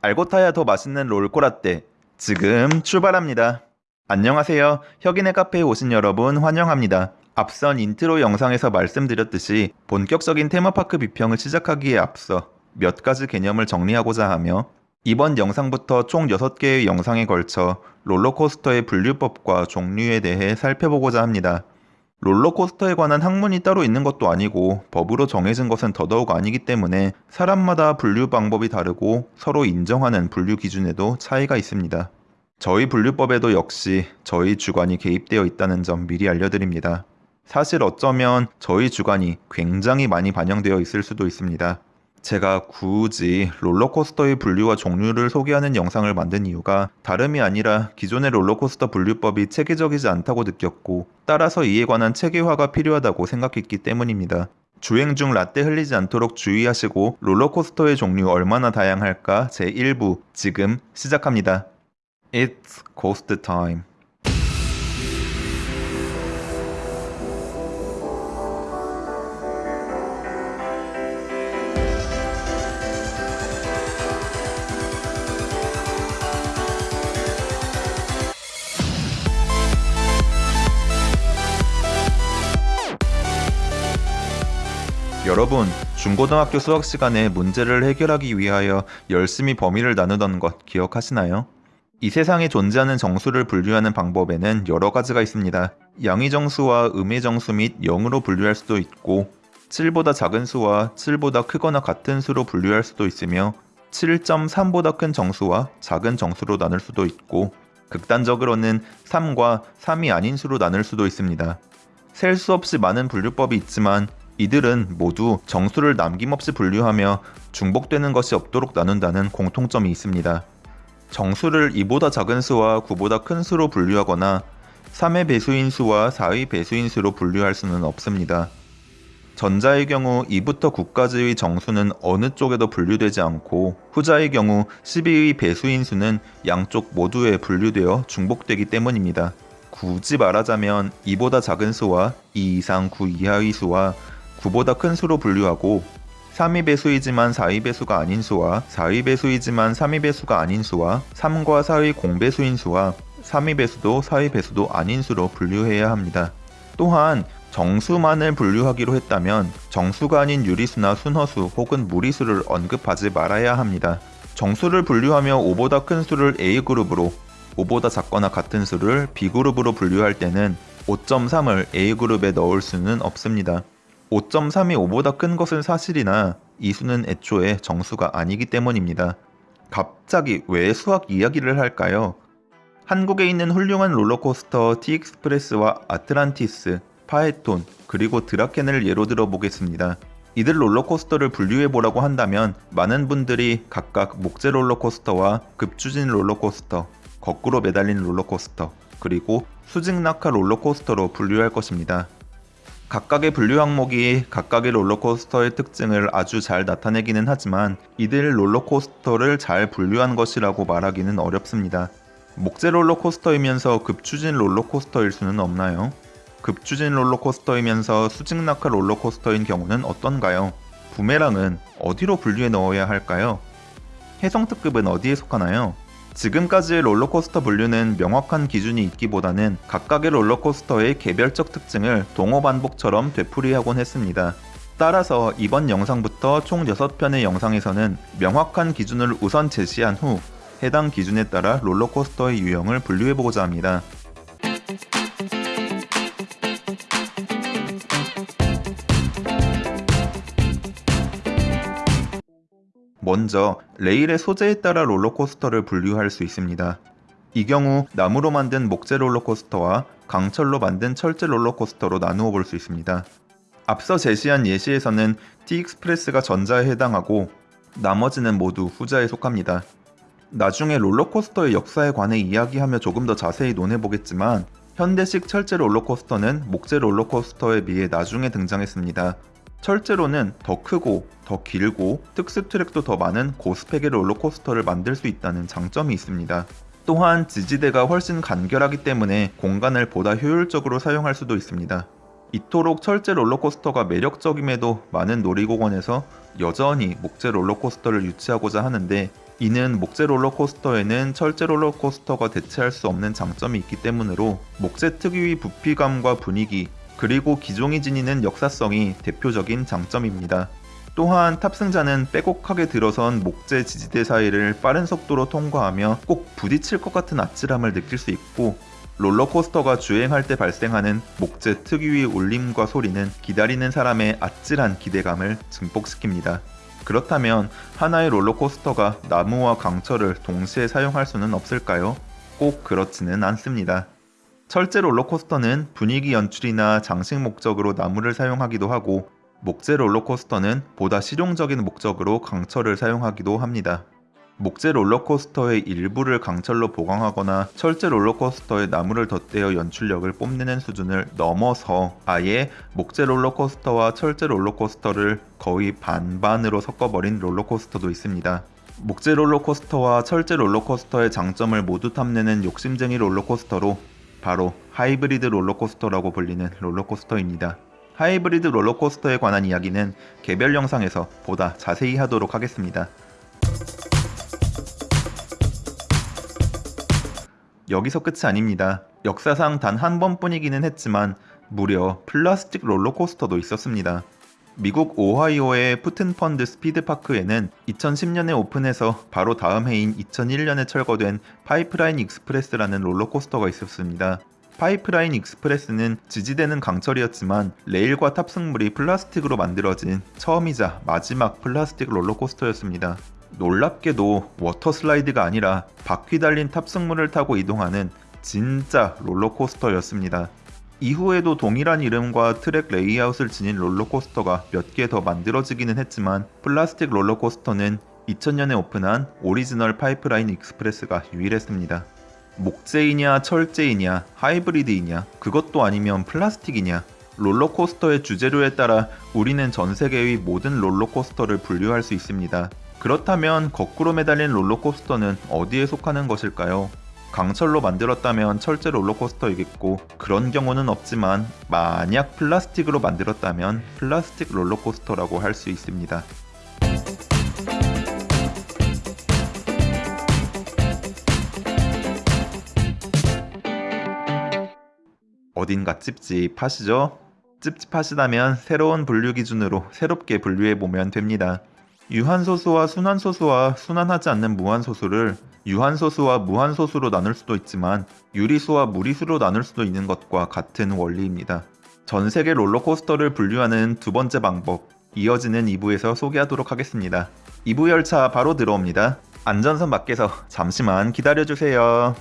알고 타야 더 맛있는 롤코라떼 지금 출발합니다. 안녕하세요. 혁인의 카페에 오신 여러분 환영합니다. 앞선 인트로 영상에서 말씀드렸듯이 본격적인 테마파크 비평을 시작하기에 앞서 몇 가지 개념을 정리하고자 하며 이번 영상부터 총 6개의 영상에 걸쳐 롤러코스터의 분류법과 종류에 대해 살펴보고자 합니다. 롤러코스터에 관한 학문이 따로 있는 것도 아니고 법으로 정해진 것은 더더욱 아니기 때문에 사람마다 분류 방법이 다르고 서로 인정하는 분류 기준에도 차이가 있습니다. 저희 분류법에도 역시 저희 주관이 개입되어 있다는 점 미리 알려드립니다. 사실 어쩌면 저희 주관이 굉장히 많이 반영되어 있을 수도 있습니다. 제가 굳이 롤러코스터의 분류와 종류를 소개하는 영상을 만든 이유가 다름이 아니라 기존의 롤러코스터 분류법이 체계적이지 않다고 느꼈고 따라서 이에 관한 체계화가 필요하다고 생각했기 때문입니다. 주행 중 라떼 흘리지 않도록 주의하시고 롤러코스터의 종류 얼마나 다양할까 제1부 지금 시작합니다. It's Coast Time 여러분, 중고등학교 수학 시간에 문제를 해결하기 위하여 열심히 범위를 나누던 것 기억하시나요? 이 세상에 존재하는 정수를 분류하는 방법에는 여러 가지가 있습니다. 양의 정수와 음의 정수 및 0으로 분류할 수도 있고 7보다 작은 수와 7보다 크거나 같은 수로 분류할 수도 있으며 7.3보다 큰 정수와 작은 정수로 나눌 수도 있고 극단적으로는 3과 3이 아닌 수로 나눌 수도 있습니다. 셀 수 없이 많은 분류법이 있지만 이들은 모두 정수를 남김없이 분류하며 중복되는 것이 없도록 나눈다는 공통점이 있습니다. 정수를 2보다 작은 수와 9보다 큰 수로 분류하거나 3의 배수인 수와 4의 배수인 수로 분류할 수는 없습니다. 전자의 경우 2부터 9까지의 정수는 어느 쪽에도 분류되지 않고 후자의 경우 12의 배수인 수는 양쪽 모두에 분류되어 중복되기 때문입니다. 굳이 말하자면 2보다 작은 수와 2 이상 9 이하의 수와 9보다 큰 수로 분류하고 3의 배수이지만 4의 배수가 아닌 수와 4의 배수이지만 3의 배수가 아닌 수와 3과 4의 공배수인 수와 3의 배수도 4의 배수도 아닌 수로 분류해야 합니다. 또한 정수만을 분류하기로 했다면 정수가 아닌 유리수나 순허수 혹은 무리수를 언급하지 말아야 합니다. 정수를 분류하며 5보다 큰 수를 A그룹으로 5보다 작거나 같은 수를 B그룹으로 분류할 때는 5.3을 A그룹에 넣을 수는 없습니다. 5.3이 5보다 큰 것은 사실이나 이 수는 애초에 정수가 아니기 때문입니다. 갑자기 왜 수학 이야기를 할까요? 한국에 있는 훌륭한 롤러코스터 T Express와 아틀란티스, 파에톤, 그리고 드라켄을 예로 들어 보겠습니다. 이들 롤러코스터를 분류해보라고 한다면 많은 분들이 각각 목재 롤러코스터와 급추진 롤러코스터, 거꾸로 매달린 롤러코스터, 그리고 수직 낙하 롤러코스터로 분류할 것입니다. 각각의 분류 항목이 각각의 롤러코스터의 특징을 아주 잘 나타내기는 하지만 이들 롤러코스터를 잘 분류한 것이라고 말하기는 어렵습니다. 목재 롤러코스터이면서 급추진 롤러코스터일 수는 없나요? 급추진 롤러코스터이면서 수직 낙하 롤러코스터인 경우는 어떤가요? 부메랑은 어디로 분류해 넣어야 할까요? 해성특급은 어디에 속하나요? 지금까지의 롤러코스터 분류는 명확한 기준이 있기보다는 각각의 롤러코스터의 개별적 특징을 동호 반복처럼 되풀이하곤 했습니다. 따라서 이번 영상부터 총 6편의 영상에서는 명확한 기준을 우선 제시한 후 해당 기준에 따라 롤러코스터의 유형을 분류해보고자 합니다. 먼저 레일의 소재에 따라 롤러코스터를 분류할 수 있습니다. 이 경우 나무로 만든 목재 롤러코스터와 강철로 만든 철제 롤러코스터로 나누어 볼 수 있습니다. 앞서 제시한 예시에서는 T Express가 전자에 해당하고 나머지는 모두 후자에 속합니다. 나중에 롤러코스터의 역사에 관해 이야기하며 조금 더 자세히 논해보겠지만 현대식 철제 롤러코스터는 목재 롤러코스터에 비해 나중에 등장했습니다. 철제로는 더 크고 더 길고 특수 트랙도 더 많은 고스펙의 롤러코스터를 만들 수 있다는 장점이 있습니다. 또한 지지대가 훨씬 간결하기 때문에 공간을 보다 효율적으로 사용할 수도 있습니다. 이토록 철제 롤러코스터가 매력적임에도 많은 놀이공원에서 여전히 목재 롤러코스터를 유치하고자 하는데 이는 목재 롤러코스터에는 철제 롤러코스터가 대체할 수 없는 장점이 있기 때문으로 목재 특유의 부피감과 분위기 그리고 기종이 지니는 역사성이 대표적인 장점입니다. 또한 탑승자는 빼곡하게 들어선 목재 지지대 사이를 빠른 속도로 통과하며 꼭 부딪힐 것 같은 아찔함을 느낄 수 있고 롤러코스터가 주행할 때 발생하는 목재 특유의 울림과 소리는 기다리는 사람의 아찔한 기대감을 증폭시킵니다. 그렇다면 하나의 롤러코스터가 나무와 강철을 동시에 사용할 수는 없을까요? 꼭 그렇지는 않습니다. 철제 롤러코스터는 분위기 연출이나 장식 목적으로 나무를 사용하기도 하고 목재 롤러코스터는 보다 실용적인 목적으로 강철을 사용하기도 합니다. 목재 롤러코스터의 일부를 강철로 보강하거나 철제 롤러코스터에 나무를 덧대어 연출력을 뽐내는 수준을 넘어서 아예 목재 롤러코스터와 철제 롤러코스터를 거의 반반으로 섞어버린 롤러코스터도 있습니다. 목재 롤러코스터와 철제 롤러코스터의 장점을 모두 탐내는 욕심쟁이 롤러코스터로 바로 하이브리드 롤러코스터라고 불리는 롤러코스터입니다. 하이브리드 롤러코스터에 관한 이야기는 개별 영상에서 보다 자세히 하도록 하겠습니다. 여기서 끝이 아닙니다. 역사상 단 한 번뿐이기는 했지만 무려 플라스틱 롤러코스터도 있었습니다. 미국 오하이오의 푸튼펀드 스피드파크에는 2000년에 오픈해서 바로 다음 해인 2001년에 철거된 파이프라인 익스프레스라는 롤러코스터가 있었습니다. 파이프라인 익스프레스는 지지대는 강철이었지만 레일과 탑승물이 플라스틱으로 만들어진 처음이자 마지막 플라스틱 롤러코스터였습니다. 놀랍게도 워터 슬라이드가 아니라 바퀴 달린 탑승물을 타고 이동하는 진짜 롤러코스터였습니다. 이후에도 동일한 이름과 트랙 레이아웃을 지닌 롤러코스터가 몇 개 더 만들어지기는 했지만 플라스틱 롤러코스터는 2000년에 오픈한 오리지널 파이프라인 익스프레스가 유일했습니다. 목재이냐 철제이냐 하이브리드이냐 그것도 아니면 플라스틱이냐 롤러코스터의 주재료에 따라 우리는 전 세계의 모든 롤러코스터를 분류할 수 있습니다. 그렇다면 거꾸로 매달린 롤러코스터는 어디에 속하는 것일까요? 강철로 만들었다면 철제 롤러코스터이겠고 그런 경우는 없지만 만약 플라스틱으로 만들었다면 플라스틱 롤러코스터라고 할 수 있습니다. 어딘가 찝찝하시죠? 찝찝하시다면 새로운 분류 기준으로 새롭게 분류해 보면 됩니다. 유한소수와 순환소수와 순환하지 않는 무한소수를 유한소수와 무한소수로 나눌 수도 있지만 유리수와 무리수로 나눌 수도 있는 것과 같은 원리입니다. 전 세계 롤러코스터를 분류하는 두 번째 방법, 이어지는 2부에서 소개하도록 하겠습니다. 2부 열차 바로 들어옵니다. 안전선 밖에서 잠시만 기다려주세요.